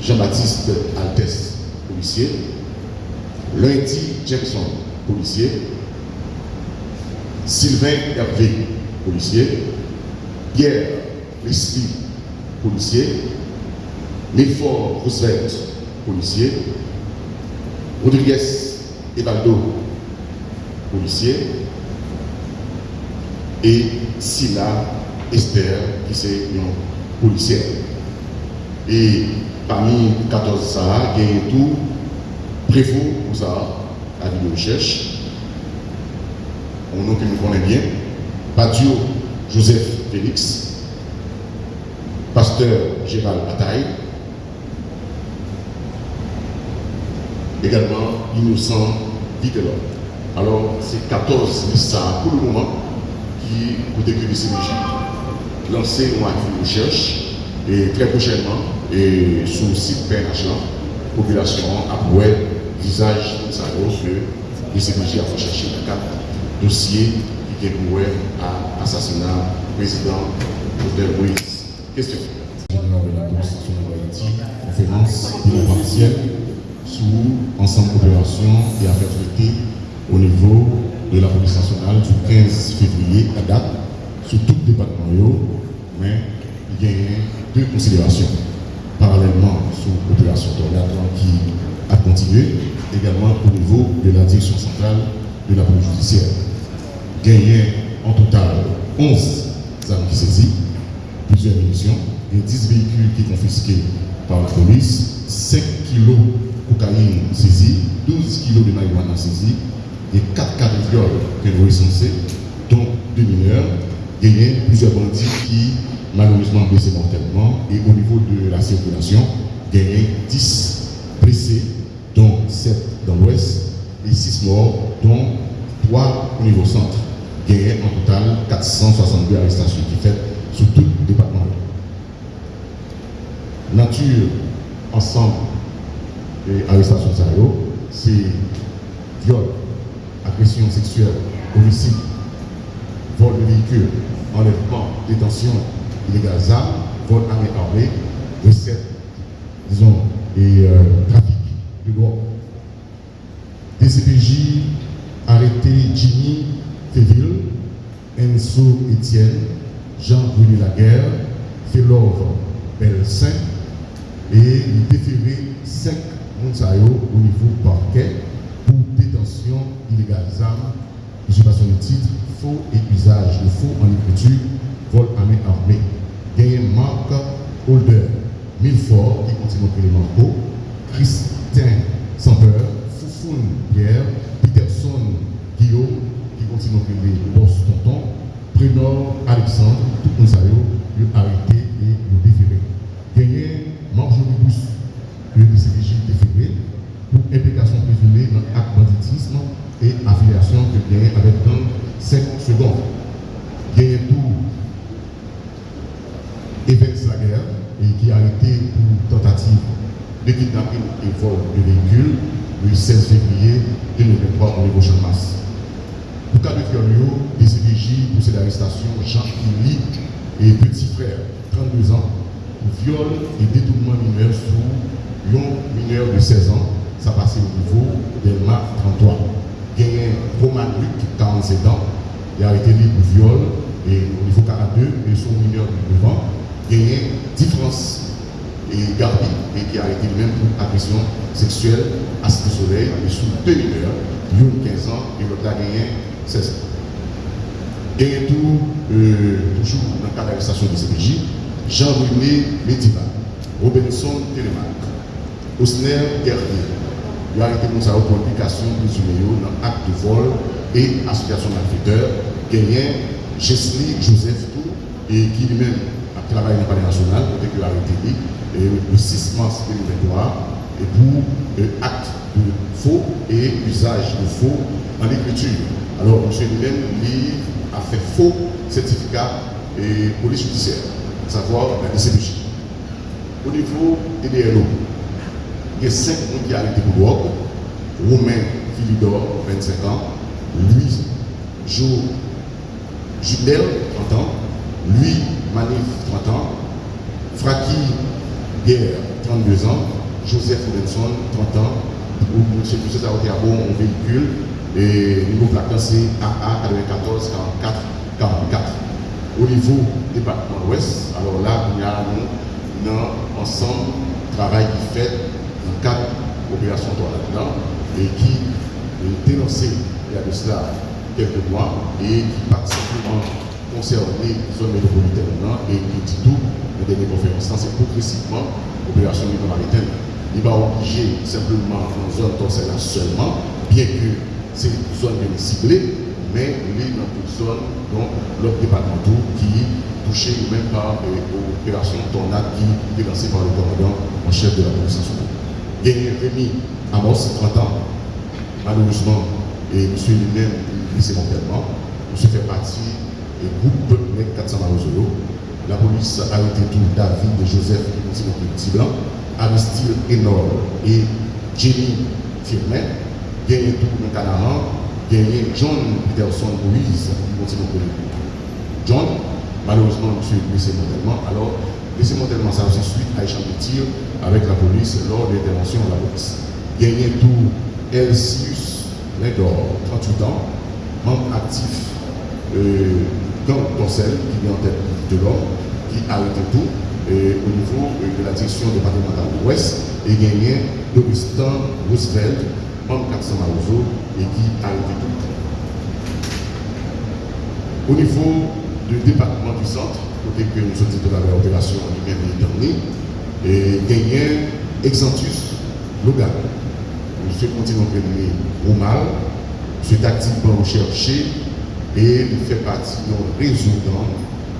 Jean-Baptiste Altès, policier. Lundi Jackson, policier. Sylvain Hervé, policier. Pierre Leslie, policier. Lefort Roosevelt, policier. Rodriguez Evaldo, policier. Et Silla Esther, qui c'est une policière. Et parmi 14 ça, il y a tout prévôt pour ça, à de recherche. On nom nous connaissons bien. Badio Joseph Félix, pasteur Gérald Bataille, également innocent Vitelon. Alors, c'est 14 ça pour le moment qui, côté que lancé une recherche et très prochainement, et le site la population a voir visage ça que le CMJ a chercher le cadre dossier qui est pour à assassinat président Jovenel Moïse. Question. Général de la de Haïti, conférence sous ensemble coopération et affaires traitées au niveau de la police nationale du 15 février à date, sur tout département, mais il y a deux considérations. Parallèlement sous l'opération Tornado qui a continué, également au niveau de la direction centrale de la police judiciaire. Gagné en total 11 armes qui saisies, plusieurs munitions, et 10 véhicules qui confisqués par la police, 5 kilos de cocaïne saisie, 12 kilos de marijuana saisie, et 4 cas de viol que nous recensés, dont deux mineurs, gagné plusieurs bandits qui malheureusement blessés mortellement, et au niveau de la circulation, gagné 10 blessés, dont 7 dans l'ouest, et 6 morts, dont 3 au niveau centre. Gagné en total 462 arrestations qui fait sur tout le département. Nature, ensemble, et arrestation c'est viol, agression sexuelle, homicide, vol de véhicule, enlèvement, détention illégale d'armes, vol armé armé, recette, disons, et euh, trafic de drogue. DCPJ arrêté Jimmy Féville, Enzo Etienne, Jean-Bruni Laguerre, Félor Belsin et il déféré 5 Monsayo au niveau parquet pour détention illégale d'armes, usurpation de titre, faux et usage de faux en écriture, vol à main armée. Holder, Milfort au Manco, Christin Sampeur, Foufoun Pierre, Peterson Guillaume qui continue au Boss Tonton, Prénor Alexandre, tout le monde arrêté et le déféré. Gagné Marjorie Bousse, le DCDJ déféré, pour implication présumée dans l'acte banditisme et affiliation que gagné avec dans 5 secondes. Gagné tout Evans Laguerre, et qui a été pour tentative de kidnapping et vol de véhicule le 16 février 2023 au niveau Chammas. Pour cas de viol, DCDJ, pour cette arrestation, Jean Kili et petit frère, 32 ans, pour viol et détournement mineur sous un mineur de 16 ans, ça passait au niveau d'Elma 33. Gagné Roman Luc, 47 ans, il a été libre pour viol et au niveau 42, et son mineur de 9 ans, gagné différence et Garbi, et qui a été lui-même pour agression sexuelle à Cité Soleil, et sous deux mineurs, une 15 ans et l'autre a gagné 16 ans. Et tout, euh, toujours dans le cadre d'arrestation de CPJ, Jean-René Mediva, Robinson Télémac, Osner Guerrier, il a été mis pour implication présumée dans l'acte de vol et association malfaiteur, gagné Jesli Joseph et qui lui-même a travaillé dans le palais national, côté qu'il a été et le 6 mars 2023, et pour euh, acte de faux et usage de faux en écriture. Alors, M. lui, a fait faux certificat et police judiciaire, à savoir la DCPJ. Au niveau des DLO, il y a 5 personnes pour drogue, Romain Philidor, 25 ans, Louis Jo Judel, 30 ans, Louis Manif, 30 ans, Fraki Guerre, 32 ans, Joseph Robinson, 30 ans, ou M. Bon en véhicule, et niveau placard c'est AA 94 44 44. Au niveau département ouest, alors là, il y a nous, dans ensemble, travail qui fait dans le cadre d'opération là et qui dénoncé il y a de cela quelques mois et qui pas simplement concerné zone métropolitaine et qui dit tout, la dernière conférence, c'est progressivement l'opération maritime. Il va obliger simplement en zone là seulement, bien que c'est une zone bien ciblée, mais il est dans une zone dont l'autre département qui est touché même par l'opération tornade qui est lancée par le commandant en chef de la police nationale. Gagné Rémi Amos, 30 ans, malheureusement, et monsieur lui-même mortellement, monsieur fait partie du groupe 400 Marozolo. La police a arrêté tout David et Joseph qui continue le petit blanc. Aristide énorme et Jenny Firmin, gagné tout le Canaran, gagné John Peterson Moïse, qui continue John, malheureusement, monsieur est blessé mortellement. Alors, blessé mortellement, ça aussi suite à échange de tir avec la police lors de l'intervention de la police. Gagné tout Elsius Lindor, 38 ans, membre actif euh, dans Dorsel, qui est en tête de l'homme, qui a arrêté tout au niveau de la direction départementale de l'Ouest et gagné Augustin Roosevelt, membre 400 Marozo, et qui a été tout. Au niveau du département du centre, côté que nous sommes de la opération lui-même dernier, et gagné Exantus Logan. M. continue à Roumal, M. est activement recherché et il fait partie d'un réseau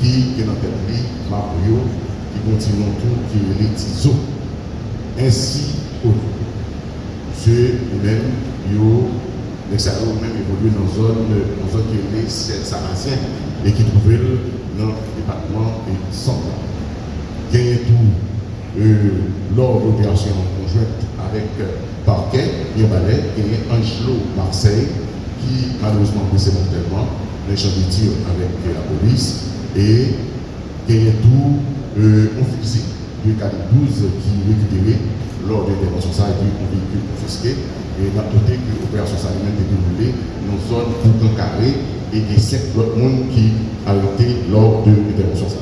qui est dans le Mario qui continuent tout, qui est les TISO. Ainsi ceux même, les salauds même évoluent dans zone, zone qui est les et qui trouvent dans le département et centre. Gagner tout euh, lors de l'opération conjointe avec euh, Parquet, Yobalais, gagner Angelo Marseille, qui malheureusement de tir avec la police, et gagner tout euh, on fusil calibre 12 qui est récupéré lors de l'intervention ça et puis un véhicule confisqué. Et on a noté que l'opération ça est déroulée dans une zone pour carré et il y a 5 autres monde qui a été lors de l'intervention ça.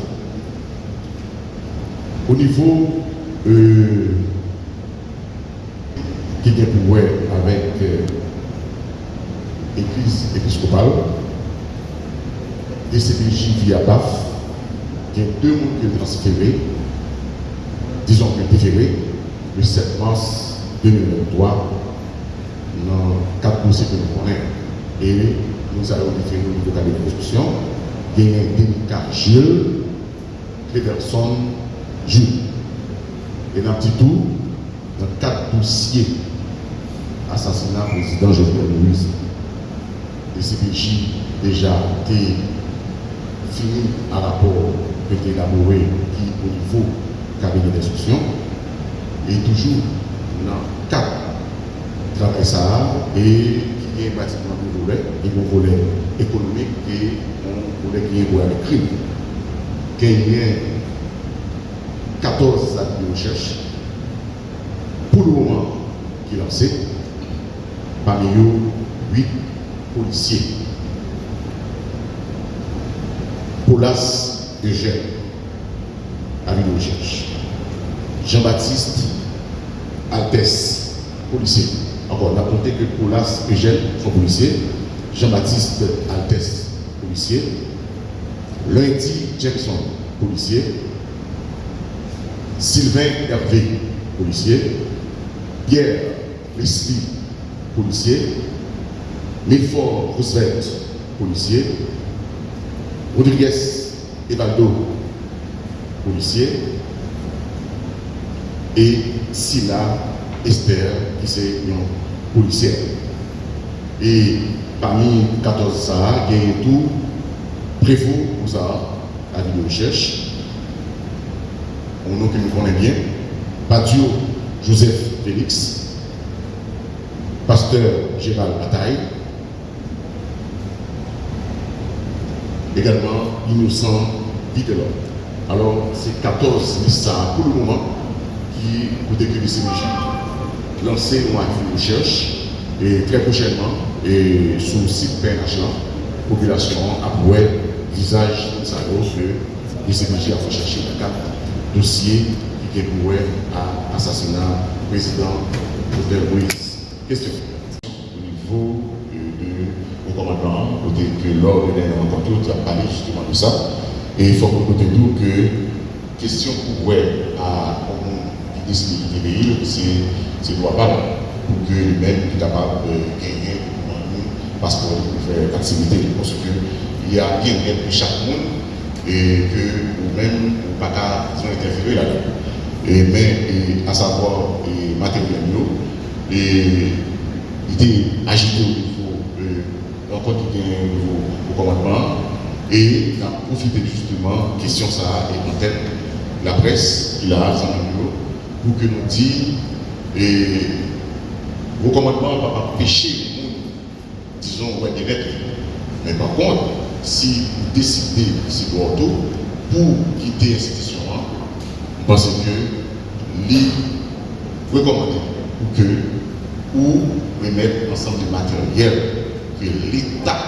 Au niveau euh, qui est pour avec euh, l'église épiscopale, DCPJ via BAF, il y a deux mots qui ont transféré, disons que déféré, le 7 mars 2023, dans quatre dossiers que nous connaissons. Et nous allons déférer au niveau de la discussion. Il y a Denica Gilles, Cléverson Jules. Et dans tour, dans quatre dossiers assassinat président Jovenel Moïse, le CPJ déjà été fini à rapport été élaboré qui au niveau cabinet d'instruction et toujours dans quatre travail ça et qui est pratiquement deux un volet économique et un volet qui est volet avec crime. Il y a 14 actes de recherche pour le moment qui est lancé, parmi eux 8 policiers. Polas Eugène, à de recherche. Jean-Baptiste Altès, policier. Encore, on a que Paulas Eugène sont policiers. Jean-Baptiste Altès, policier. Lundi Jackson, policier. Sylvain Hervé, policier. Pierre Leslie, policier. Milford Roosevelt, policier. Rodriguez Evaldo, policier, et Silla Esther, qui c'est une policière. Et parmi 14 ça, il y a tout prévôt pour ça, à la recherche. Un nom que nous connaissons bien, Badio Joseph Félix, pasteur Gérald Bataille, également innocent Vitelot. Alors, c'est 14 listes pour le moment qui, décrire le CMJ, lancé une recherche et très prochainement, et sur le site PNH, la population a le visage ça que CMJ a chercher le cadre dossier qui est pour à l'assassinat du président Jovenel Moïse. Question. Au niveau côté que l'ordre de la rencontre a parlé justement de ça. Et il faut que nous que question pour à décide de pays, c'est droit pas pour que lui-même soit capable de gagner un passeport pour faire activité. Parce qu'il y a bien pour chaque monde et que nous-mêmes, nous pas interférer là-dedans. Mais, à savoir, matériel, et il était agité niveau, euh, encore au commandement, et il a profité justement, question ça, et en tête, la presse qui a pour que nous disions, et vos commandements ne pas pécher disons, ouais, des lettres. Mais par contre, si vous décidez, si vous pour quitter l'institution, parce que les recommander pour que ou remettre ensemble de matériel que l'État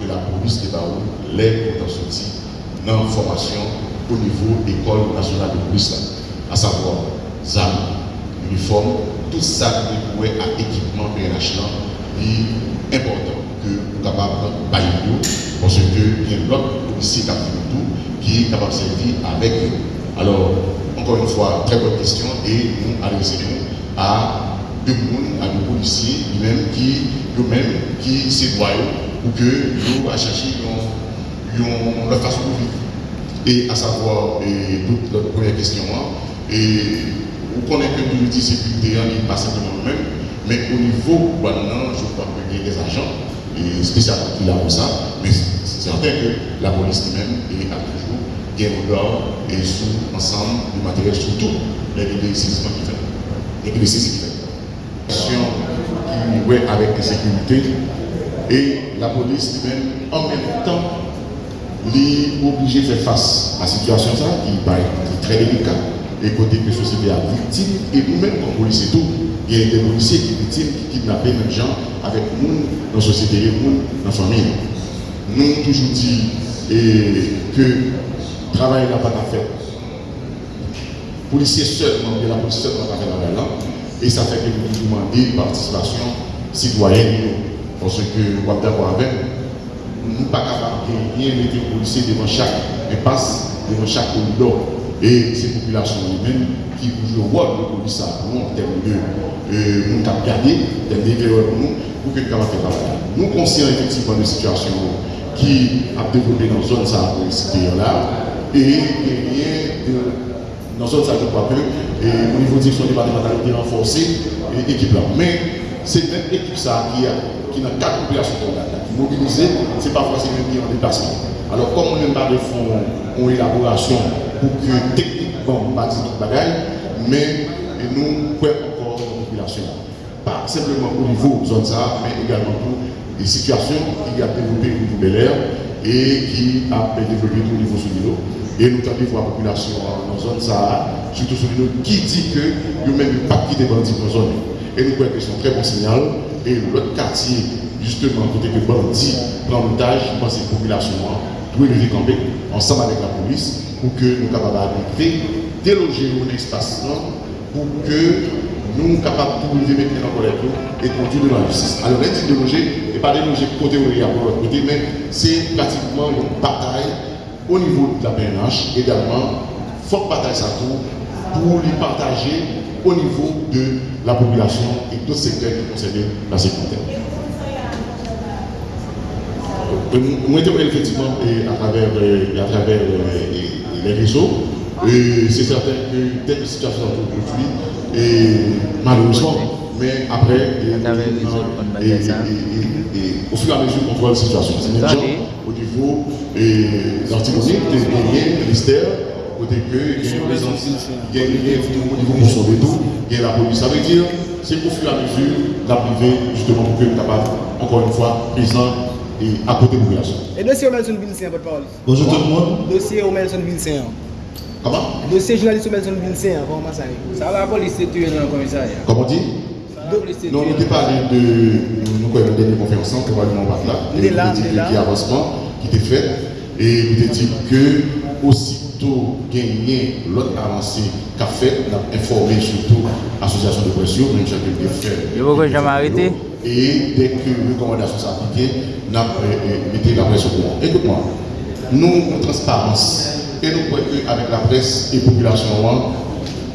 de la police de Baou les pour sortir dans formation au niveau de l'école nationale de police, à savoir ZAM, uniforme, tout ça qui pourrait à équipement PNH est important que nous capables de bailler parce que il y a l'autre policier qui qui est capable de servir avec eux. Alors, encore une fois, très bonne question et nous allons à de monde, à nos policiers, eux-mêmes qui, eux-mêmes, qui s'éloignent pour que nous à chercher leur façon de vivre. Et à savoir, et toute notre première question, hein, et vous connaissez que nous disons sécurité, n'est pas simplement nous-mêmes, mais au niveau maintenant, je crois qu'il y a des agents et spécialement qui pour ça, mais c'est certain que la police elle-même est à toujours bien au et sous ensemble du matériel, surtout les saisissements qui fait. Et qui fait qui ouais, avec sécurité et la police même en même temps est obligée de faire face à la situation ça, qui est très délicate. Et côté que la société a victime et nous-mêmes comme policiers tout il y a des policiers qui victimes qui kidnappent les gens avec nous dans la société nous dans la famille. Nous toujours dit et, que le travail n'a pas à faire policiers seulement la police seulement n'a pas faire là et ça fait que nous demandons participation citoyenne. Parce que, avec nous, ne pas capables de rien mettre les policiers devant chaque impasse, devant chaque corridor. Et ces populations humaines qui jouent le rôle de police en termes de nous euh, garder, en termes d'éclaireur pour nous, pour que nous puissions faire travail. Nous conscients effectivement de situation qui a développé dans la zone de là et de dans zone ça, je crois que, au niveau de direction départementale, renforcée, l'équipe là. Mais c'est cette équipe ça qui a, qui a quatre populations qui mobilisées, c'est parfois c'est même qui en. Alors, comme on n'aime pas de fonds en élaboration pour que techniquement, pas de bagaille, mais nous, quoi encore la population. Pas simplement au niveau zone ça, mais également pour les situations qui a développé au niveau de l'air et qui a développé au niveau sous. Et nous avons voir la population dans la zone Sahara, surtout sur nous, qui dit que nous-mêmes pas quitter bandits dans la zone. Et nous croyons que c'est un très bon signal. Et l'autre quartier, justement, côté que bandits prend l'otage, je pense que la population doit le camper ensemble avec la police pour que nous capables d'arriver, déloger un espace pour que nous capables de nous mettre en colère et conduire dans la justice. Alors, l'intime déloger n'est pas déloger côté a pour l'autre côté, mais c'est pratiquement une bataille au niveau de la PNH également, faut bataille ça tout pour les partager au niveau de la population et d'autres secteurs qui concernent la sécurité. Euh, sommes effectivement à travers, à travers les réseaux. C'est certain que telle situation aujourd'hui, et malheureusement, mais après, au fur et à mesure qu'on voit la situation, c'est au niveau de l'antimonique, de ministère, côté que il y a une présence, il y a au niveau de tout, il y a la police. Ça veut dire c'est au fur et à mesure d'arriver justement pour que nous capables, encore une fois, présent et à côté de la population. Et dossier Omelson Vincent, votre parole. Bonjour tout le monde. Dossier Omelson Vincent. Comment? Dossier journaliste Omelson Vincent, comment ça Ça va la police est tuée dans le commissariat. Comment dit? La Non, nous parlé de. Nous avons une dernière conférence, probablement pas là. Il est là, Nous il est avons là. dit qu'il y a avancement qui était fait. Et nous dit que aussitôt gagné l'autre avancée qu'a fait, informé surtout l'association de pression, même si j'ai fait. Je m'arrête. Et dès que les recommandations sont appliquées, nous avons mis la presse au courant. Écoute-moi, nous, en transparence, et nous croyons qu'avec la presse et la population,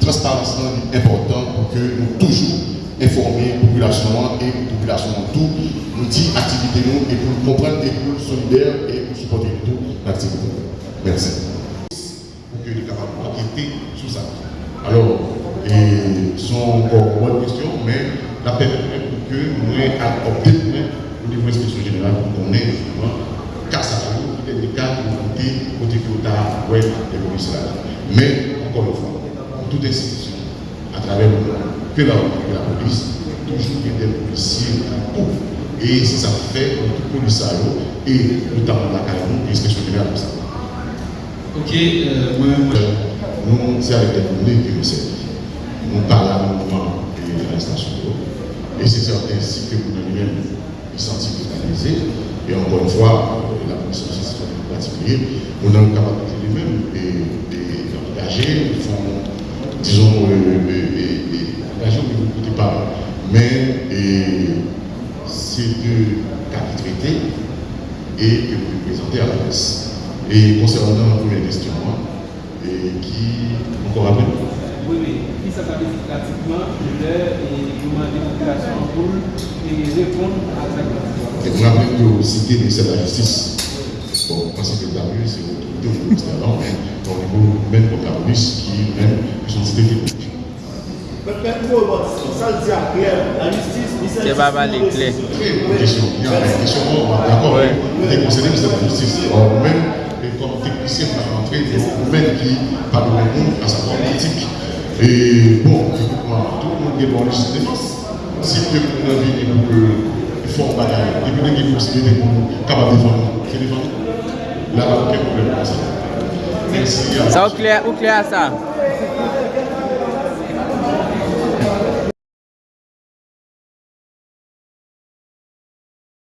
transparence est important pour que nous toujours informer la population et la population tout, nous dit activité nous et pour comprendre et pour solidaire et pour supporter tout l'activité. Merci. Pour que nous soyons capables d'enquêter sur ça. Alors, et sont encore bonnes questions, mais la permet pour que nous ayons adopté au niveau de l'inspection générale pour qu'on ait justement cas ça peut-être des cas qui ont été côté nous avons ouais, des commissaires. Mais encore une fois, pour toute institution, à travers le monde, que la, la police, toujours il y a des policiers pour. Et ça fait tout policier et notamment la CAIMO, l'inspection générale comme ça. Ok, euh, moi, moi, Nous, c'est avec des données que nous. Nous parlons un moment de l'arrestation Et c'est ainsi que vous nous-même, les scientifiques analysés, et encore une fois, euh, la commission de justice en particulier, on a une capacité lui-même d'engager, ils font, disons, euh, euh, engager au niveau du pas. Mais et, c'est cas qui traités et que vous présentez à la presse. Et concernant la première question, hein, et qui, encore uniquement euh, de leur demander population pour et répondre à sa question. Et vous avez même cité le ministère de la Justice. Bon, parce que la mieux, c'est l'autorité au ministère de la au niveau même protagoniste qui même sont cités. Se ba ba le kle Kèsyon, kèsyon D'akor, te konseyde mse la justice Ou men, kon teknisyen Ou men ki pa do le moun A sa kon politik E bon, tout le monde est défense. Si vous avez faut en bataille, et vous avez possibilité pour capable de défendre, c'est défendre. Là, il n'y a aucun problème pour ça. Merci. Ça, au clair, au clair ça.